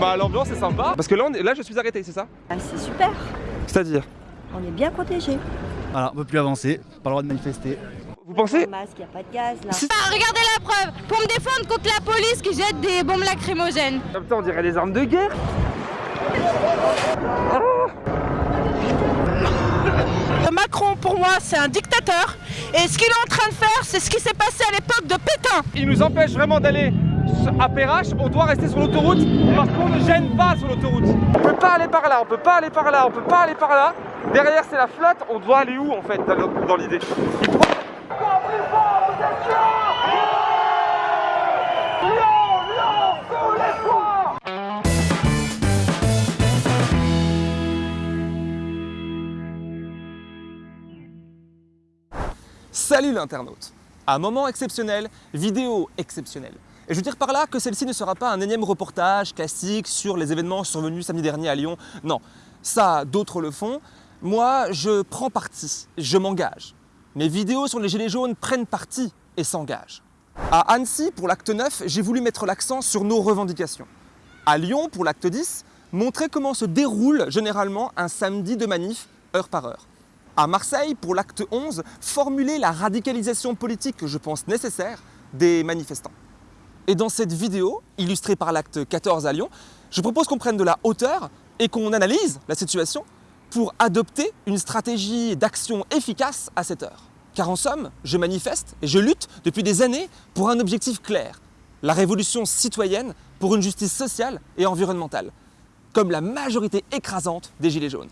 Bah l'ambiance est sympa. Parce que là, on est- là je suis arrêté, c'est ça? Ah, c'est super, C'est-à-dire? On est bien protégés. Voilà, on peut plus avancer, pas le droit de manifester. Vous pensez? Masque, il a pas de gaz là. Ah, regardez la preuve Pour me défendre contre la police qui jette des bombes lacrymogènes. Ah, Putain, on dirait des armes de guerre. Macron, pour moi, c'est un dictateur. Et ce qu'il est en train de faire, c'est ce qui s'est passé à l'époque de Pétain. Il nous empêche vraiment d'aller à Perrache, on doit rester sur l'autoroute parce qu'on ne gêne pas sur l'autoroute. On peut pas aller par là, on peut pas aller par là, on peut pas aller par là. Derrière c'est la flotte, on doit aller où en fait dans, l'idée? Salut l'internaute Un moment exceptionnel, vidéo exceptionnelle. Et je veux dire par là que celle-ci ne sera pas un énième reportage classique sur les événements survenus samedi dernier à Lyon. Non, ça, d'autres le font. Moi, je prends parti, je m'engage. Mes vidéos sur les gilets jaunes prennent parti et s'engagent. À Annecy, pour l'acte 9, j'ai voulu mettre l'accent sur nos revendications. À Lyon, pour l'acte 10, montrer comment se déroule généralement un samedi de manif heure par heure. À Marseille, pour l'acte 11, formuler la radicalisation politique que je pense nécessaire des manifestants. Et dans cette vidéo, illustrée par l'acte 14 à Lyon, je propose qu'on prenne de la hauteur et qu'on analyse la situation pour adopter une stratégie d'action efficace à cette heure. Car en somme, je manifeste et je lutte depuis des années pour un objectif clair, la révolution citoyenne pour une justice sociale et environnementale, comme la majorité écrasante des Gilets jaunes.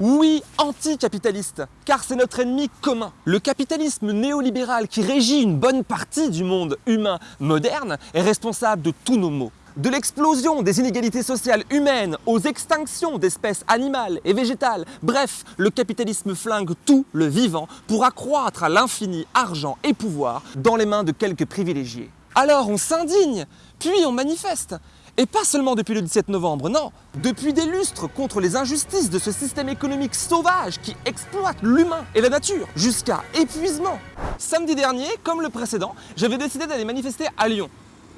Oui, anticapitaliste, car c'est notre ennemi commun. Le capitalisme néolibéral qui régit une bonne partie du monde humain moderne est responsable de tous nos maux. De l'explosion des inégalités sociales humaines aux extinctions d'espèces animales et végétales. Bref, le capitalisme flingue tout le vivant pour accroître à l'infini argent et pouvoir dans les mains de quelques privilégiés. Alors on s'indigne, puis on manifeste. Et pas seulement depuis le 17 novembre, non, depuis des lustres contre les injustices de ce système économique sauvage qui exploite l'humain et la nature jusqu'à épuisement. Samedi dernier, comme le précédent, j'avais décidé d'aller manifester à Lyon.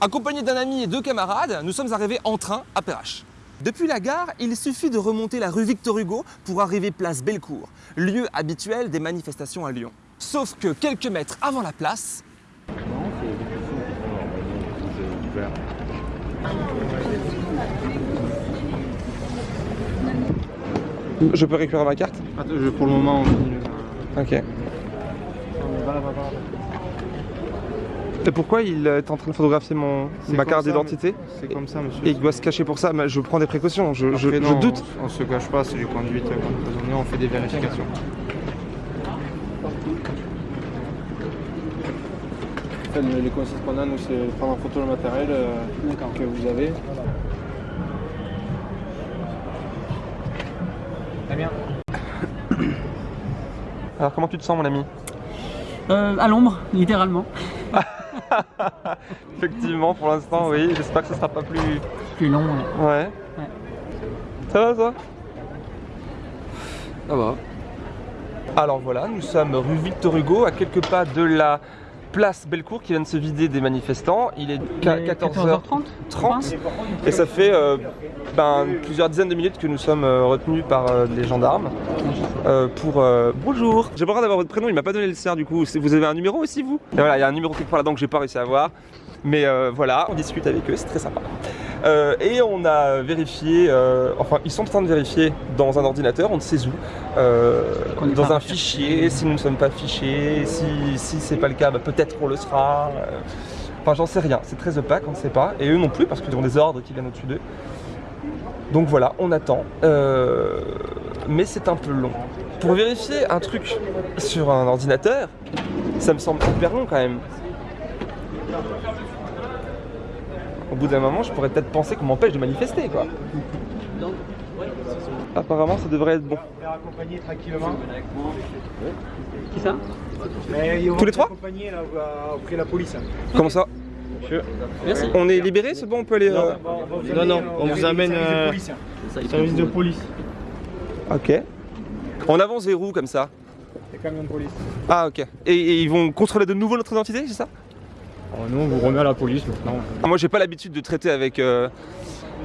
Accompagné d'un ami et deux camarades, nous sommes arrivés en train à Perrache. Depuis la gare, il suffit de remonter la rue Victor Hugo pour arriver place Bellecour, lieu habituel des manifestations à Lyon. Sauf que quelques mètres avant la place, Je peux récupérer ma carte Attends, je- pour le moment, on continue. Ok. Et pourquoi il est en train de photographier mon, ma carte d'identité C'est comme ça, monsieur. et il doit se cacher pour ça Mais Je prends des précautions, je, je- Après, je non, doute. On, on se cache pas, c'est du conduite euh, on fait des vérifications. En fait, le- les consignes qu'on a, nous, c'est prendre en photo le matériel euh, que vous avez. Alors comment tu te sens mon ami? Euh, à l'ombre, littéralement. Effectivement pour l'instant oui, j'espère que ce sera pas plus... Plus long. ouais. Ouais. Ça va ça Ça va. Alors voilà, nous sommes rue Victor Hugo, à quelques pas de la place Bellecour qui vient de se vider des manifestants. Il est Il est 14h30 14h30, et ça fait euh, ben, plusieurs dizaines de minutes que nous sommes euh, retenus par euh, les gendarmes pour... Bonjour J'ai pas le droit d'avoir votre prénom, il m'a pas donné le sien du coup. Vous avez un numéro aussi vous? Et voilà, il y a un numéro quelque part là-dedans que j'ai pas réussi à avoir. Mais voilà, on discute avec eux, c'est très sympa. Euh, et on a vérifié, euh, enfin ils sont en train de vérifier dans un ordinateur, on ne sait où, euh, dans un fichier, si nous ne sommes pas fichés, si, si c'est pas le cas, bah, peut-être qu'on le sera. Enfin j'en sais rien, c'est très opaque, on ne sait pas. Et eux non plus parce qu'ils ont des ordres qui viennent au-dessus d'eux. Donc voilà, on attend. Mais c'est un peu long. Pour vérifier un truc sur un ordinateur, ça me semble hyper long quand même. Au bout d'un moment, je pourrais peut-être penser qu'on m'empêche de manifester, quoi. Apparemment, ça devrait être bon. accompagner tranquillement. Qui ça? Tous les trois? accompagner auprès de la police. Comment ça? Merci. On est libéré, c'est bon, on peut aller... euh, Non, non, on vous amène, Service de euh, police. Service de police. Ok. On avance vers où, comme ça? Les camions de police. Ah ok. Et, et ils vont contrôler de nouveau notre identité, c'est ça? Alors, nous, on vous remet à la police maintenant. Ah, Moi j'ai pas l'habitude de traiter avec euh,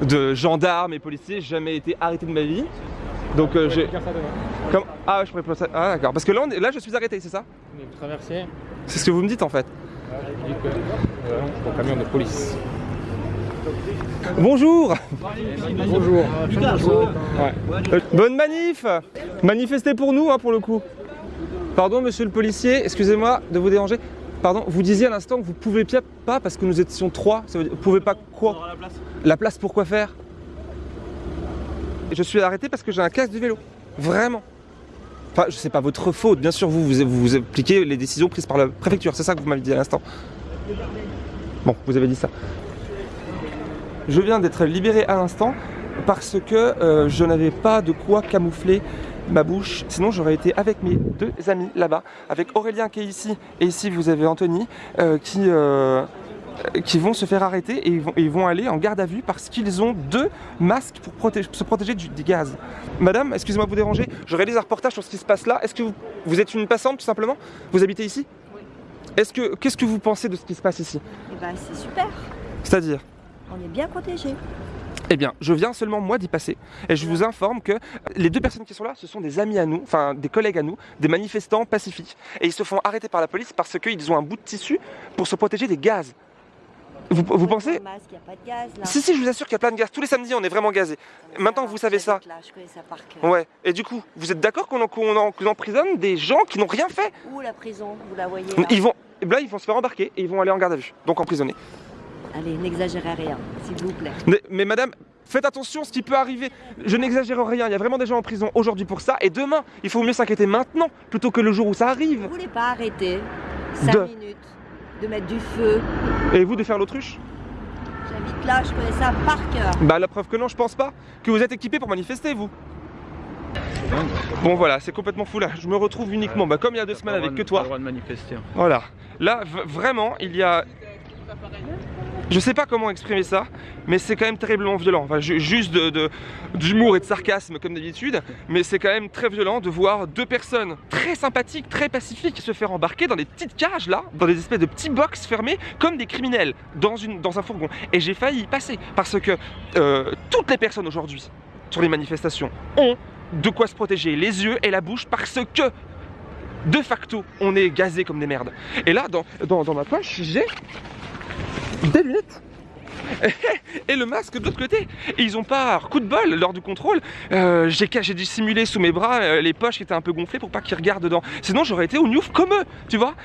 de gendarmes et policiers, j'ai jamais été arrêté de ma vie. Donc euh, j'ai... Comme... Ah ouais, je pourrais ça. Ah d'accord. Parce que là, on est- là je suis arrêté, c'est ça? On est traversé. C'est ce que vous me dites en fait. Je dis que. Euh, non, au camion de police. Bonjour Bonjour. Euh, Bonne manif Manifestez pour nous, hein, pour le coup. Pardon, monsieur le policier, excusez-moi de vous déranger. Pardon, vous disiez à l'instant que vous pouvez pi- pas parce que nous étions trois. Ça veut dire, vous pouvez pas quoi la place. La place pour quoi faire Je suis arrêté parce que j'ai un casque de vélo. Vraiment. Enfin, je sais pas votre faute, bien sûr, vous, vous, vous appliquez les décisions prises par la préfecture, c'est ça que vous m'avez dit à l'instant. Bon, vous avez dit ça. Je viens d'être libéré à l'instant parce que euh, je n'avais pas de quoi camoufler ma bouche. Sinon, j'aurais été avec mes deux amis là-bas, avec Aurélien qui est ici, et ici vous avez Anthony, euh, qui, euh, qui vont se faire arrêter et ils vont, et ils vont aller en garde à vue parce qu'ils ont deux masques pour protéger- se protéger du, des gaz. Madame, excusez-moi de vous déranger, je réalise un reportage sur ce qui se passe là. Est-ce que vous, vous êtes une passante tout simplement? Vous habitez ici? Est-ce que qu'est-ce que vous pensez de ce qui se passe ici? Eh ben, c'est super. C'est-à-dire? On est bien protégés. Eh bien, je viens seulement moi d'y passer et je vous informe que les deux personnes qui sont là, ce sont des amis à nous, enfin des collègues à nous, des manifestants pacifiques. Et ils se font arrêter par la police parce qu'ils ont un bout de tissu pour se protéger des gaz. Vous, vous pensez masque, il n'y a pas de gaz là. Si, si, je vous assure qu'il y a plein de gaz. Tous les samedis, on est vraiment gazés. Maintenant que vous savez ça. J'habite Là, je connais ça par cœur. Ouais. Et du coup, vous êtes d'accord qu'on en- emprisonne des gens qui n'ont rien fait? Où la prison? Vous la voyez là? Ils vont. Là, ils vont se faire embarquer et ils vont aller en garde à vue. Donc emprisonnés. Allez, n'exagérez rien, s'il vous plaît. Mais, mais madame, faites attention, ce qui peut arriver. Je n'exagère rien, il y a vraiment des gens en prison aujourd'hui pour ça. Et demain, il faut mieux s'inquiéter maintenant plutôt que le jour où ça Vous arrive. voulez pas arrêter 5 De- minutes de mettre du feu? Et vous de faire l'autruche? J'habite là, je connais ça par cœur. Bah la preuve que non, je pense pas. Que vous êtes équipé pour manifester, vous. Bon voilà, c'est complètement fou là. Je me retrouve uniquement, bah, comme il y a deux semaines avec que toi. droit de manifester. Voilà. Là, vraiment, il y a. Je sais pas comment exprimer ça, mais c'est quand même terriblement violent. Enfin, ju- juste d'humour et de sarcasme comme d'habitude, mais c'est quand même très violent de voir deux personnes très sympathiques, très pacifiques se faire embarquer dans des petites cages là, dans des espèces de petits box fermés, comme des criminels dans, un fourgon. Et j'ai failli y passer parce que euh, toutes les personnes aujourd'hui sur les manifestations ont de quoi se protéger les yeux et la bouche parce que de facto on est gazé comme des merdes. Et là, dans ma poche, j'ai des lunettes. Et le masque de l'autre côté. Ils ont pas, coup de bol, lors du contrôle, euh, j'ai dissimulé sous mes bras euh, les poches qui étaient un peu gonflées pour pas qu'ils regardent dedans. Sinon, j'aurais été au Newf comme eux, tu vois.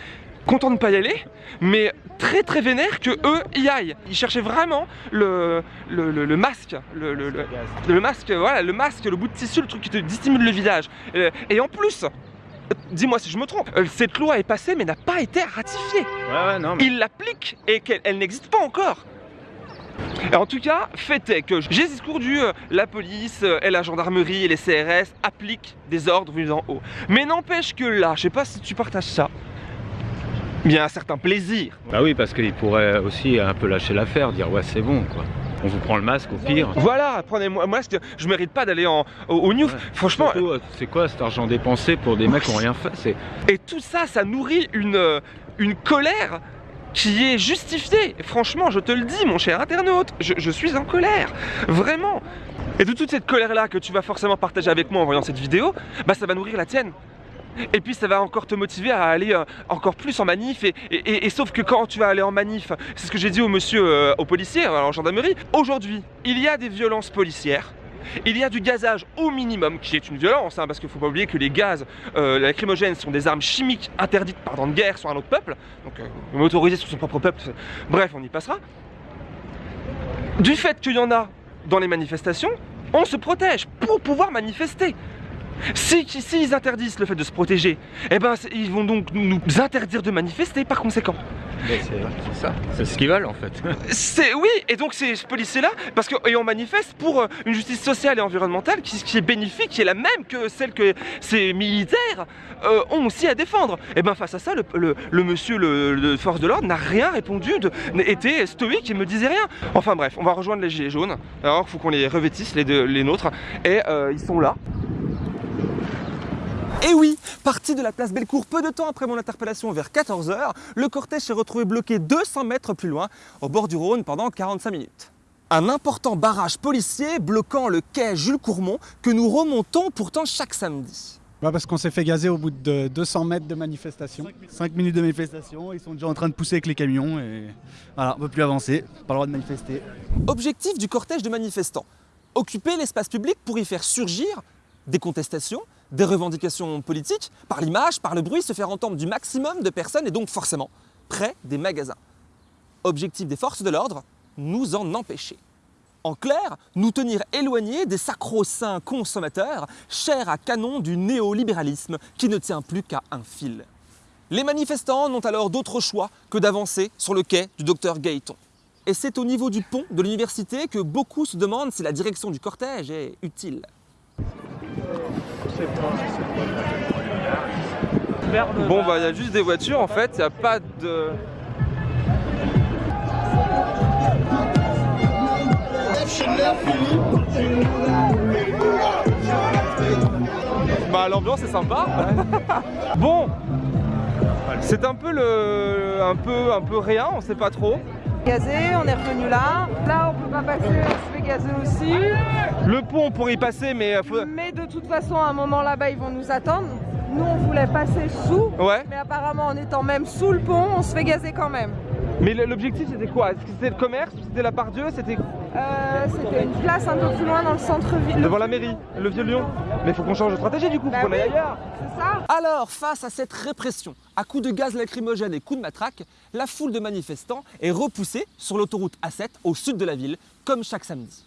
Content de ne pas y aller, mais très très vénère que eux y aillent. Ils cherchaient vraiment le, masque, le masque, voilà, le masque, le bout de tissu, le truc qui te dissimule le visage. Euh, et en plus, dis-moi si je me trompe, euh, cette loi est passée mais n'a pas été ratifiée. Ouais, ouais, non, mais. Il l'applique et qu'elle elle n'existe pas encore. Et en tout cas, fait est que j'ai ce discours du euh, la police euh, et la gendarmerie et les CRS appliquent des ordres venus d'en haut. Mais n'empêche que là, je sais pas si tu partages ça, il y a un certain plaisir. Bah oui, parce qu'il pourrait aussi un peu lâcher l'affaire, dire ouais c'est bon quoi. On vous prend le masque au pire. Voilà, prenez-moi moi je, je mérite pas d'aller en au, au. Ouais. Franchement, euh, c'est quoi cet argent dépensé pour des mecs qui ont rien fait Et tout ça, ça nourrit une, euh, une colère qui est justifiée. Franchement, je te le dis, mon cher internaute, je, je suis en colère. Vraiment. Et de toute cette colère-là que tu vas forcément partager avec moi en voyant cette vidéo, bah ça va nourrir la tienne. Et puis ça va encore te motiver à aller euh, encore plus en manif. Et, sauf que quand tu vas aller en manif, c'est ce que j'ai dit au monsieur, euh, au policier, euh, en gendarmerie, aujourd'hui, il y a des violences policières. Il y a du gazage au minimum, qui est une violence, hein, parce qu'il ne faut pas oublier que les gaz euh, lacrymogènes sont des armes chimiques interdites par temps de guerre sur un autre peuple, donc euh, motorisé sur son propre peuple, bref, on y passera. Du fait qu'il y en a dans les manifestations, on se protège pour pouvoir manifester. Si, si ils interdisent le fait de se protéger, eh ben ils vont donc nous interdire de manifester par conséquent. c'est ça, c'est ce qu'ils veulent en fait. C'est oui, et donc ces policiers-là, parce que et on manifeste pour euh, une justice sociale et environnementale qui, qui est bénéfique, qui est la même que celle que ces militaires euh, ont aussi à défendre. Et ben face à ça, le, le- le monsieur, le, le force de l'ordre n'a rien répondu, de, était stoïque, il me disait rien. Enfin bref, on va rejoindre les gilets jaunes. Alors il faut qu'on les revêtisse, les, deux, les nôtres, et euh, ils sont là. Et oui, parti de la place Bellecour peu de temps après mon interpellation vers 14h, le cortège s'est retrouvé bloqué 200 mètres plus loin, au bord du Rhône, pendant 45 minutes. Un important barrage policier bloquant le quai Jules Courmont que nous remontons pourtant chaque samedi. Bah parce qu'on s'est fait gazer au bout de 200 mètres de manifestation. 5 minutes de manifestation, ils sont déjà en train de pousser avec les camions et voilà, on peut plus avancer, pas le droit de manifester. Objectif du cortège de manifestants occuper l'espace public pour y faire surgir des contestations, des revendications politiques, par l'image, par le bruit, se faire entendre du maximum de personnes et donc forcément près des magasins. Objectif des forces de l'ordre, nous en empêcher. En clair, nous tenir éloignés des sacro-saints consommateurs, chers à canon du néolibéralisme qui ne tient plus qu'à un fil. Les manifestants n'ont alors d'autre choix que d'avancer sur le quai du docteur Gaëton. Et c'est au niveau du pont de l'université que beaucoup se demandent si la direction du cortège est utile. Bon bah il y a juste des voitures en fait, il n'y a pas de... Bah l'ambiance est sympa. bon, c'est un peu le, un peu, un peu rien, on sait pas trop. Gazé, on est revenu là. Là, on peut pas passer, on se fait gazer aussi. Le pont on pourrait y passer, mais euh, faut- Mais façon, à un moment là-bas, ils vont nous attendre. Nous, on voulait passer sous. ouais. Mais apparemment, en étant même sous le pont, on se fait gazer quand même. Mais l'objectif c'était quoi? Est-ce que c'était le commerce? C'était la part Dieu C'était Euh, C'était une place un peu plus loin dans le centre-ville. devant la mairie, le vieux Lyon. Mais il faut qu'on change de stratégie du coup, Bah faut qu'on aille oui. ailleurs. C'est ça Alors, face à cette répression, à coups de gaz lacrymogène et coups de matraque, la foule de manifestants est repoussée sur l'autoroute A7 au sud de la ville, comme chaque samedi.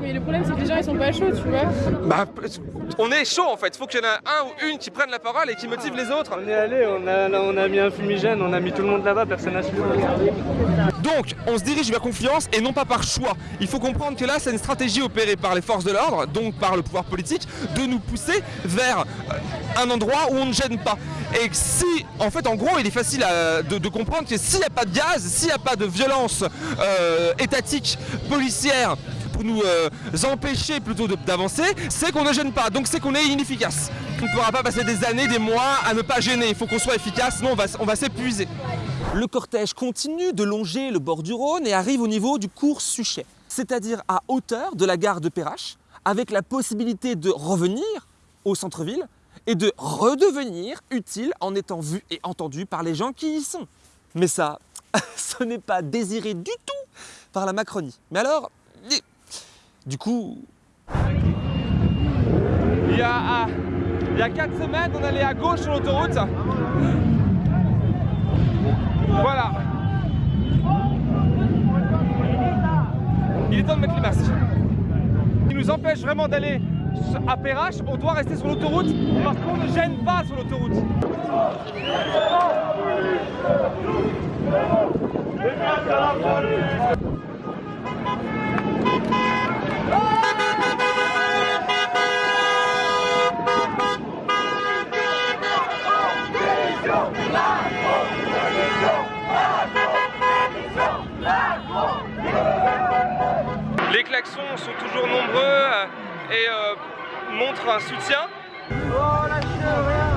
Mais le problème c'est que les gens ils sont pas chauds, tu vois. Bah, on est chaud en fait, faut qu'il y en ait un ou une qui prenne la parole et qui motive les autres. On est allé, on a, là, on a mis un fumigène, on a mis tout le monde là-bas, personne n'a suivi. Donc, on se dirige vers confiance et non pas par choix. Il faut comprendre que là, c'est une stratégie opérée par les forces de l'ordre, donc par le pouvoir politique, de nous pousser vers euh, un endroit où on ne gêne pas. Et que si, en fait, en gros, il est facile à- de, de comprendre que s'il n'y a pas de gaz, s'il n'y a pas de violence euh, étatique, policière, nous euh, empêcher plutôt d'avancer, c'est qu'on ne gêne pas, donc c'est qu'on est inefficace. On ne pourra pas passer des années, des mois à ne pas gêner, il faut qu'on soit efficace, sinon on va, on va s'épuiser. Le cortège continue de longer le bord du Rhône et arrive au niveau du cours Suchet, c'est-à-dire à hauteur de la gare de Perrache, avec la possibilité de revenir au centre-ville et de redevenir utile en étant vu et entendu par les gens qui y sont. Mais ça, ce n'est pas désiré du tout par la Macronie. Mais alors, du coup, Il y a, ah, il y a 4 semaines, on allait à gauche sur l'autoroute. Voilà. Il est temps de mettre les masques. Qui nous empêche vraiment d'aller à Perrache, on doit rester sur l'autoroute parce qu'on ne gêne pas sur l'autoroute. Sont toujours nombreux euh, et euh, montrent un soutien. Oh, lâchez rien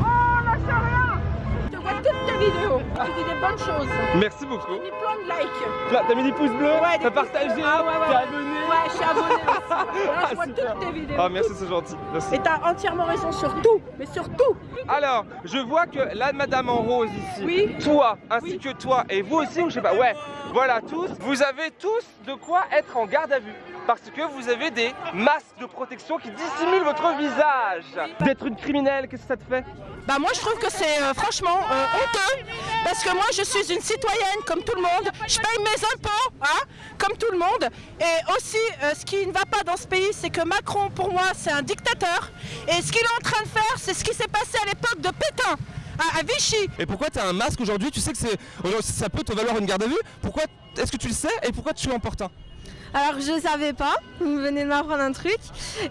Oh, lâchez rien Je te vois toutes tes vidéos. Tu dis des bonnes choses. Merci beaucoup. J'ai mis plein de likes. T'as mis des pouces bleus, Ouais, t'as partagé, bleus. Ah, ouais, ouais, t'es ouais. abonné? Ouais, je suis aussi. Voilà, je vois super. toutes tes vidéos. Ah merci, c'est gentil. Merci. Et t'as entièrement raison sur tout, mais sur tout. Alors, je vois que la madame en rose ici, Oui. toi, ainsi Oui. que toi, et vous aussi, ou je sais pas, ouais, voilà, tous, vous avez tous de quoi être en garde à vue. Parce que vous avez des masques de protection qui dissimulent votre visage. D'être une criminelle, qu'est-ce que ça te fait? Bah moi je trouve que c'est euh, franchement euh, honteux. Parce que moi je suis une citoyenne comme tout le monde, je paye mes impôts hein, comme tout le monde. Et aussi euh, ce qui ne va pas dans ce pays c'est que Macron pour moi c'est un dictateur. Et ce qu'il est en train de faire c'est ce qui s'est passé à l'époque de Pétain à, à Vichy. Et pourquoi tu as un masque aujourd'hui? Tu sais que c'est, aujourd'hui, ça peut te valoir une garde à vue. Pourquoi Est-ce que tu le sais? Et pourquoi tu l'emportes un? Alors je savais pas, vous venez de m'apprendre un truc.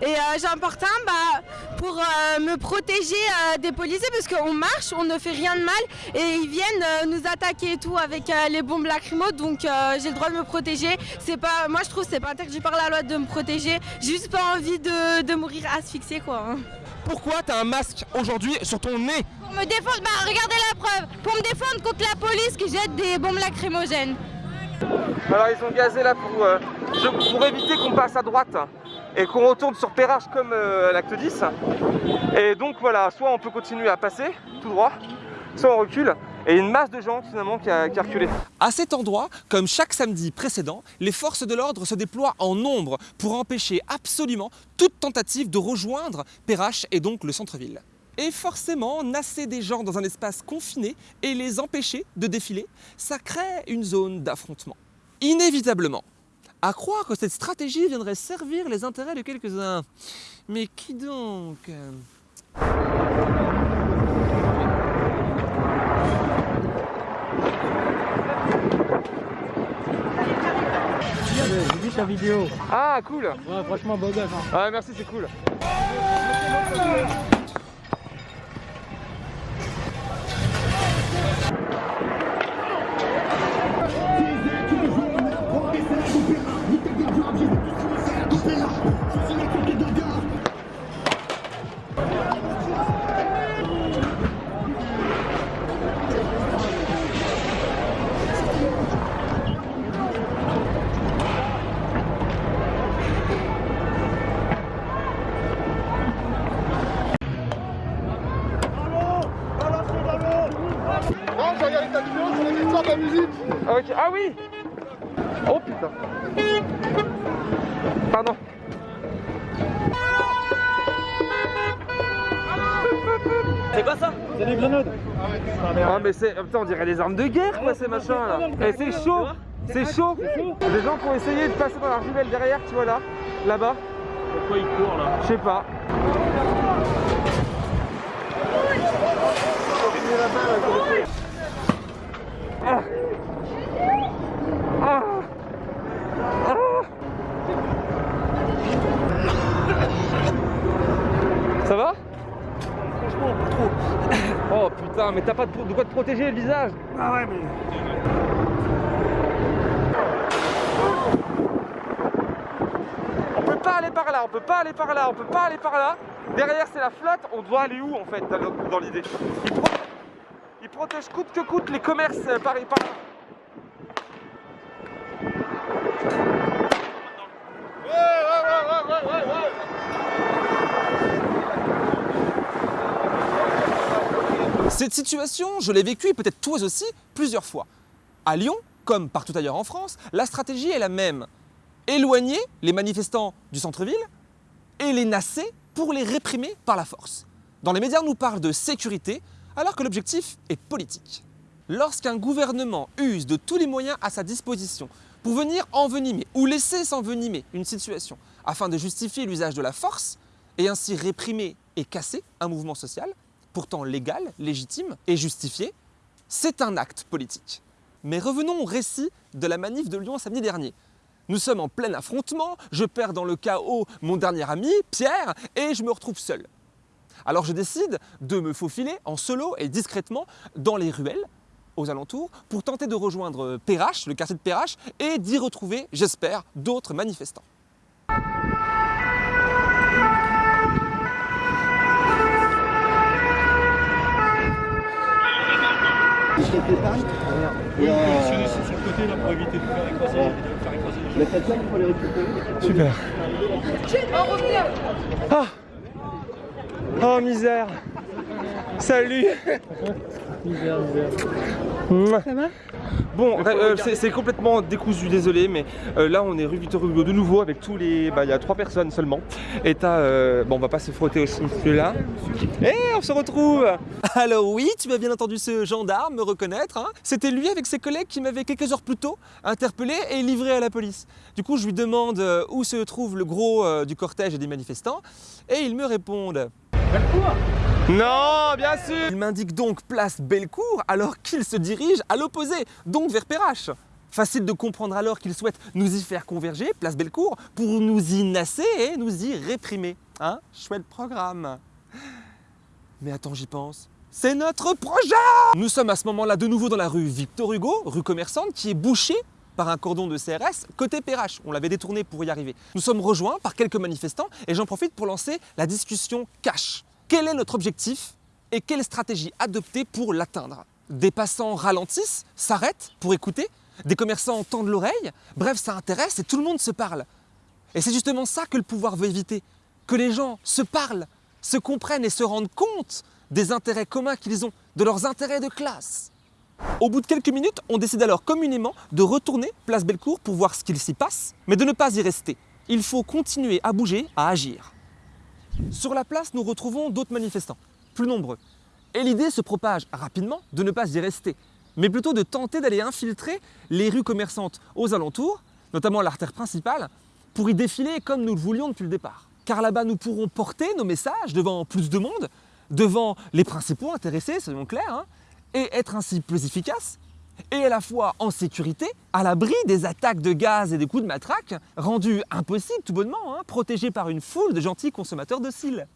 Et euh, j'emporte un bah, pour euh, me protéger euh, des policiers parce qu'on marche, on ne fait rien de mal et ils viennent euh, nous attaquer et tout avec euh, les bombes lacrymo. Donc euh, j'ai le droit de me protéger. C'est pas, moi je trouve que c'est pas interdit par la loi de me protéger. J'ai juste pas envie de, de mourir asphyxiée quoi. hein. Pourquoi t'as un masque aujourd'hui sur ton nez Pour me défendre, bah regardez la preuve. Pour me défendre contre la police qui jette des bombes lacrymogènes. Alors ils ont gazé là pour, euh, pour éviter qu'on passe à droite et qu'on retourne sur Perrache comme euh, l'acte 10. Et donc voilà, soit on peut continuer à passer tout droit, soit on recule. Et une masse de gens finalement qui a, qui a. À cet endroit, comme chaque samedi précédent, les forces de l'ordre se déploient en nombre pour empêcher absolument toute tentative de rejoindre Perrache et donc le centre-ville. Et forcément, nasser des gens dans un espace confiné et les empêcher de défiler, ça crée une zone d'affrontement. Inévitablement. À croire que cette stratégie viendrait servir les intérêts de quelques-uns. Mais qui donc J'ai vu sa vidéo. Ah cool Ouais, franchement, beau gosse. hein. Ouais merci c'est cool. Mais c'est... Putain on dirait des armes de guerre quoi ces machins là. Et c'est chaud C'est chaud. Des gens qui ont essayé de passer dans la ruelle derrière tu vois là Là-bas. Pourquoi il court là Je sais pas. Ah. Ah. Ah. Ça va Franchement, pas trop. Oh putain, mais t'as pas de, de quoi te protéger le visage Ah ouais, mais. On peut pas aller par là, on peut pas aller par là, on peut pas aller par là. Derrière c'est la flotte, on doit aller où en fait dans, l'idée? Pro- ils protègent coûte que coûte les commerces euh, par, par là. Cette situation, je l'ai vécue, et peut-être toi aussi, plusieurs fois. À Lyon, comme partout ailleurs en France, la stratégie est la même. Éloigner les manifestants du centre-ville et les nasser pour les réprimer par la force. Dans les médias, on nous parle de sécurité, alors que l'objectif est politique. Lorsqu'un gouvernement use de tous les moyens à sa disposition pour venir envenimer ou laisser s'envenimer une situation afin de justifier l'usage de la force et ainsi réprimer et casser un mouvement social, pourtant légal, légitime et justifié, c'est un acte politique. Mais revenons au récit de la manif de Lyon samedi dernier. Nous sommes en plein affrontement, je perds dans le chaos mon dernier ami, Pierre, et je me retrouve seul. Alors je décide de me faufiler en solo et discrètement dans les ruelles aux alentours pour tenter de rejoindre Perrache, le quartier de Perrache, et d'y retrouver, j'espère, d'autres manifestants. Sur le côté là pour éviter de faire écraser, faire écraser les gens. Super. Ah. Oh misère. Salut Misère, misère. Mouah. Bon, euh, c'est complètement décousu, désolé, mais euh, là on est rue Victor Hugo de nouveau avec tous les. Bah, il y a trois personnes seulement. Et t'as. euh, Bon, on va pas se frotter aussi, celui-là. Et on se retrouve Alors oui, tu as bien entendu ce gendarme me reconnaître. hein. C'était lui avec ses collègues qui m'avaient quelques heures plus tôt interpellé et livré à la police. Du coup, je lui demande euh, où se trouve le gros euh, du cortège et des manifestants et ils me répondent. Non, bien sûr Il m'indique donc place Bellecour alors qu'il se dirige à l'opposé, donc vers Perrache. Facile de comprendre alors qu'ils souhaitent nous y faire converger, place Bellecour, pour nous y nasser et nous y réprimer. Hein Chouette programme. Mais attends, j'y pense. C'est notre projet Nous sommes à ce moment-là de nouveau dans la rue Victor Hugo, rue commerçante, qui est bouchée par un cordon de CRS côté PRH. On l'avait détourné pour y arriver. Nous sommes rejoints par quelques manifestants et j'en profite pour lancer la discussion cash. Quel est notre objectif et quelle stratégie adopter pour l'atteindre? Des passants ralentissent, s'arrêtent pour écouter, des commerçants tendent l'oreille, bref, ça intéresse et tout le monde se parle. Et c'est justement ça que le pouvoir veut éviter, que les gens se parlent, se comprennent et se rendent compte des intérêts communs qu'ils ont, de leurs intérêts de classe. Au bout de quelques minutes, on décide alors communément de retourner place Bellecour pour voir ce qu'il s'y passe, mais de ne pas y rester. Il faut continuer à bouger, à agir. Sur la place, nous retrouvons d'autres manifestants, plus nombreux. Et l'idée se propage rapidement de ne pas y rester, mais plutôt de tenter d'aller infiltrer les rues commerçantes aux alentours, notamment l'artère principale, pour y défiler comme nous le voulions depuis le départ. Car là-bas, nous pourrons porter nos messages devant plus de monde, devant les principaux intéressés, soyons clairs, hein, et être ainsi plus efficace, et à la fois en sécurité, à l'abri des attaques de gaz et des coups de matraque, rendus impossibles tout bonnement, hein, protégés par une foule de gentils consommateurs de cils.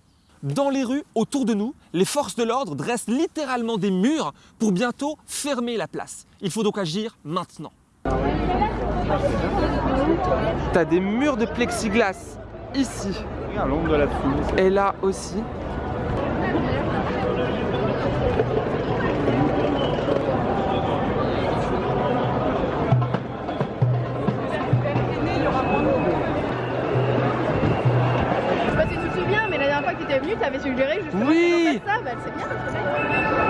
Dans les rues, autour de nous, les forces de l'ordre dressent littéralement des murs pour bientôt fermer la place. Il faut donc agir maintenant. T'as des murs de plexiglas ici. Et là aussi. Tu avais suggéré justement Oui. ça. Bah, c'est bien.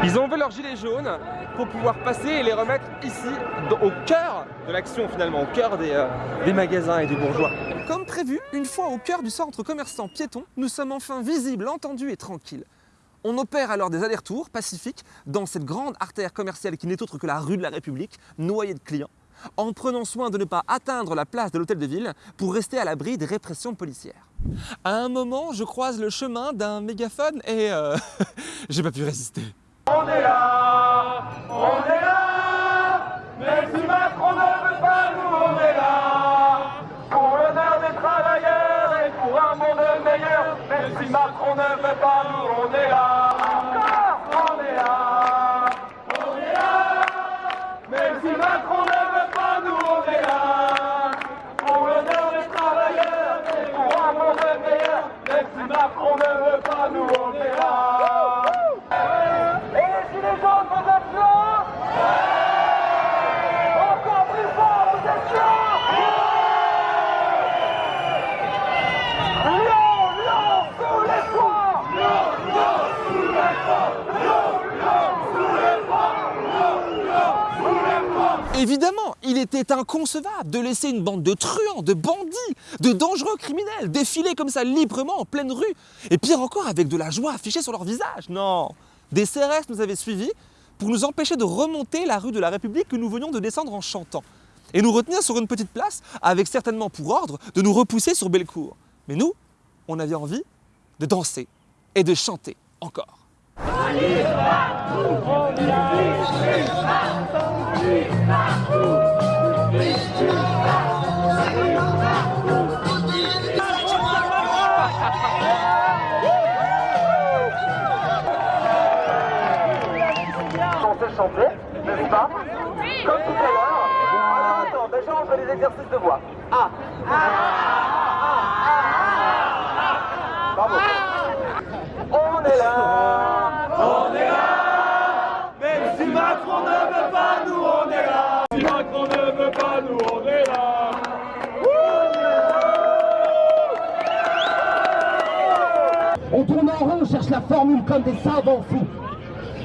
Ils ont enlevé leurs gilets jaunes pour pouvoir passer et les remettre ici, dans- au cœur de l'action finalement, au cœur des, euh, des magasins et des bourgeois. Comme prévu, une fois au cœur du centre commerçant piéton, nous sommes enfin visibles, entendus et tranquilles. On opère alors des allers-retours pacifiques dans cette grande artère commerciale qui n'est autre que la rue de la République, noyée de clients, en prenant soin de ne pas atteindre la place de l'hôtel de ville pour rester à l'abri des répressions policières. À un moment, je croise le chemin d'un mégaphone et euh, j'ai pas pu résister. On est là, on est là, même si Macron ne veut pas, nous on est là. Pour l'honneur des travailleurs et pour un monde meilleur, même si Macron ne veut pas, nous on est là. Encore, on est là, on est là, même si Macron ne veut pas, nous on est là. Pour l'honneur des travailleurs et pour un monde meilleur, même si Macron ne veut pas, nous on est là. Et les gilets jaunes, vous êtes là Encore plus fort, vous êtes là Lyon, Lyon, sous les toits Lyon, Lyon, sous les toits Lyon, Lyon, sous les toits Lyon, Lyon, sous les toits Était inconcevable de laisser une bande de truands, de bandits, de dangereux criminels défiler comme ça librement en pleine rue. Et pire encore, avec de la joie affichée sur leur visage. Non Des CRS nous avaient suivis pour nous empêcher de remonter la rue de la République que nous venions de descendre en chantant. Et nous retenir sur une petite place, avec certainement pour ordre de nous repousser sur Bellecour. Mais nous, on avait envie de danser et de chanter encore. Chanter, n'est-ce pas Comme tout à l'heure. Alors attends, déjà on fait des exercices de voix. Ah Bravo. On est là On est là Même si Macron ne veut pas, nous on est là Si Macron ne veut pas, nous on est là On tourne en rond, on cherche la formule comme des fous.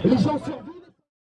Les gens.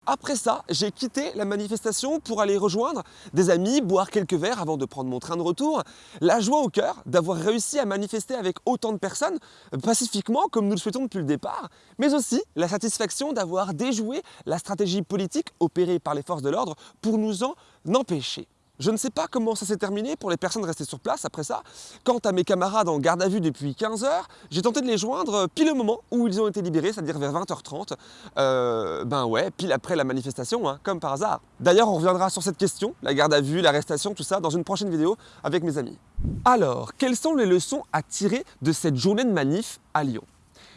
Après ça, j'ai quitté la manifestation pour aller rejoindre des amis, boire quelques verres avant de prendre mon train de retour. La joie au cœur d'avoir réussi à manifester avec autant de personnes, pacifiquement comme nous le souhaitons depuis le départ, mais aussi la satisfaction d'avoir déjoué la stratégie politique opérée par les forces de l'ordre pour nous en empêcher. Je ne sais pas comment ça s'est terminé pour les personnes restées sur place après ça. Quant à mes camarades en garde à vue depuis 15 heures, j'ai tenté de les joindre pile au moment où ils ont été libérés, c'est-à-dire vers 20h30. Euh, ben ouais, pile après la manifestation, hein, comme par hasard. D'ailleurs, on reviendra sur cette question, la garde à vue, l'arrestation, tout ça, dans une prochaine vidéo avec mes amis. Alors, quelles sont les leçons à tirer de cette journée de manif à Lyon?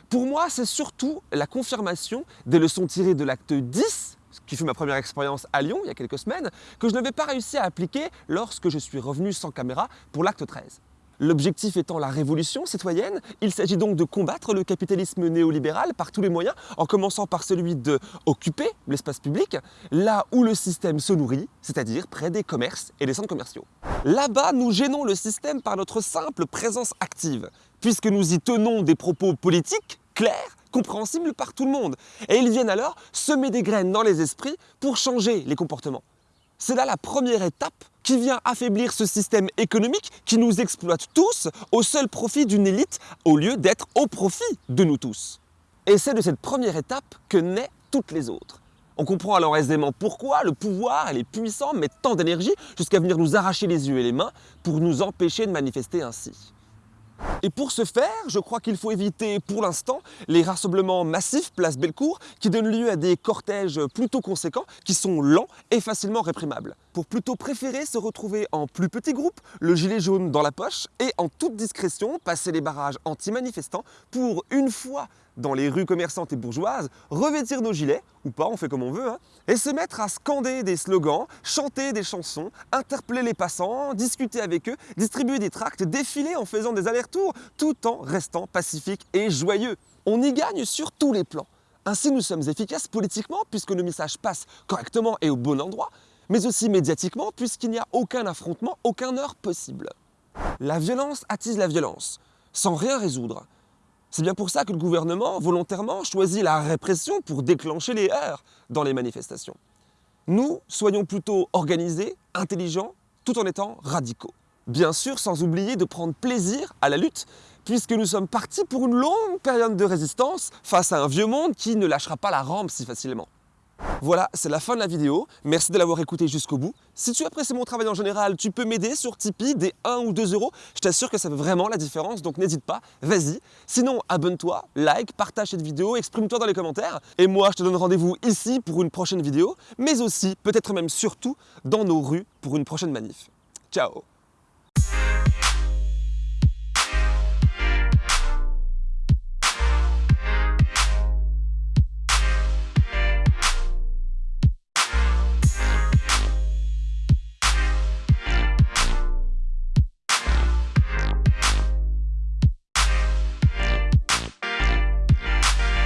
Pour moi, c'est surtout la confirmation des leçons tirées de l'acte 10 qui fut ma première expérience à Lyon il y a quelques semaines, que je n'avais pas réussi à appliquer lorsque je suis revenu sans caméra pour l'acte 13. L'objectif étant la révolution citoyenne, il s'agit donc de combattre le capitalisme néolibéral par tous les moyens, en commençant par celui de occuper l'espace public, là où le système se nourrit, c'est-à-dire près des commerces et des centres commerciaux. Là-bas, nous gênons le système par notre simple présence active, puisque nous y tenons des propos politiques clairs compréhensible par tout le monde. Et ils viennent alors semer des graines dans les esprits pour changer les comportements. C'est là la première étape qui vient affaiblir ce système économique qui nous exploite tous au seul profit d'une élite au lieu d'être au profit de nous tous. Et c'est de cette première étape que naissent toutes les autres. On comprend alors aisément pourquoi le pouvoir et les puissants mettent tant d'énergie jusqu'à venir nous arracher les yeux et les mains pour nous empêcher de manifester ainsi. Et pour ce faire, je crois qu'il faut éviter pour l'instant les rassemblements massifs place Bellecour qui donnent lieu à des cortèges plutôt conséquents qui sont lents et facilement réprimables. Pour plutôt préférer se retrouver en plus petits groupes, le gilet jaune dans la poche et en toute discrétion passer les barrages anti-manifestants pour une fois dans les rues commerçantes et bourgeoises, revêtir nos gilets, ou pas, on fait comme on veut, hein, et se mettre à scander des slogans, chanter des chansons, interpeller les passants, discuter avec eux, distribuer des tracts, défiler en faisant des allers-retours, tout en restant pacifique et joyeux. On y gagne sur tous les plans. Ainsi, nous sommes efficaces politiquement puisque nos messages passent correctement et au bon endroit, mais aussi médiatiquement puisqu'il n'y a aucun affrontement, aucun heure possible. La violence attise la violence, sans rien résoudre. C'est bien pour ça que le gouvernement, volontairement, choisit la répression pour déclencher les heurts dans les manifestations. Nous, soyons plutôt organisés, intelligents, tout en étant radicaux. Bien sûr, sans oublier de prendre plaisir à la lutte, puisque nous sommes partis pour une longue période de résistance face à un vieux monde qui ne lâchera pas la rampe si facilement. Voilà, c'est la fin de la vidéo. Merci de l'avoir écouté jusqu'au bout. Si tu apprécies mon travail en général, tu peux m'aider sur Tipeee des 1 ou 2 euros. Je t'assure que ça fait vraiment la différence, donc n'hésite pas, vas-y. Sinon, abonne-toi, like, partage cette vidéo, exprime-toi dans les commentaires. Et moi, je te donne rendez-vous ici pour une prochaine vidéo, mais aussi, peut-être même surtout, dans nos rues pour une prochaine manif. Ciao